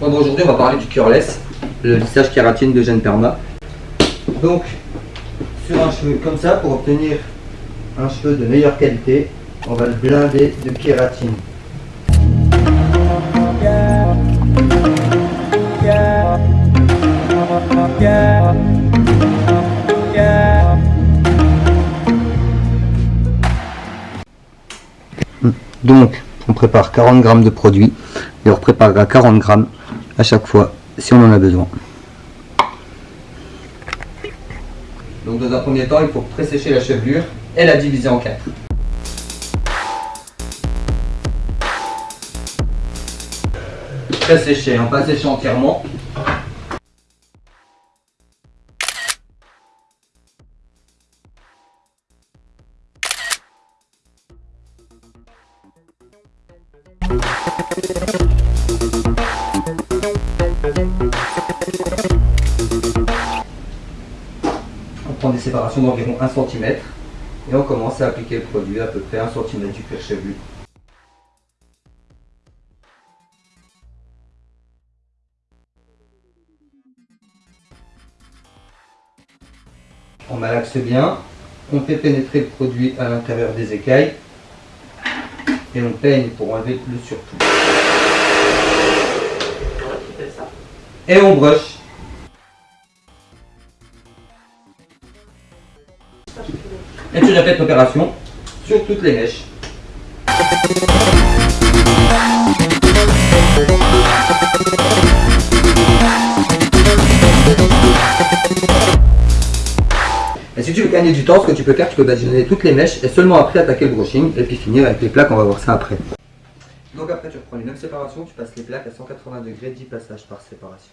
Bon, aujourd'hui, on va parler du cureless, le lissage kératine de Gène Perma. Donc, sur un cheveu comme ça, pour obtenir un cheveu de meilleure qualité, on va le blinder de kératine. Donc, on prépare 40 grammes de produit et on préparera 40 grammes à chaque fois si on en a besoin. Donc dans un premier temps, il faut présécher la chevelure et la diviser en quatre. Présécher, hein, pas sécher entièrement. On prend des séparations d'environ 1 cm et on commence à appliquer le produit à peu près 1 cm du cuir chevelu. On malaxe bien, on fait pénétrer le produit à l'intérieur des écailles et on peigne pour enlever le surplus. Et on brush. Et tu répètes l'opération sur toutes les mèches. Gagner du temps, ce que tu peux faire, tu peux badigeonner toutes les mèches et seulement après attaquer le brushing et puis finir avec les plaques, on va voir ça après. Donc après tu reprends les 9 séparations, tu passes les plaques à 180 degrés, 10 passages par séparation.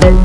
Thank you.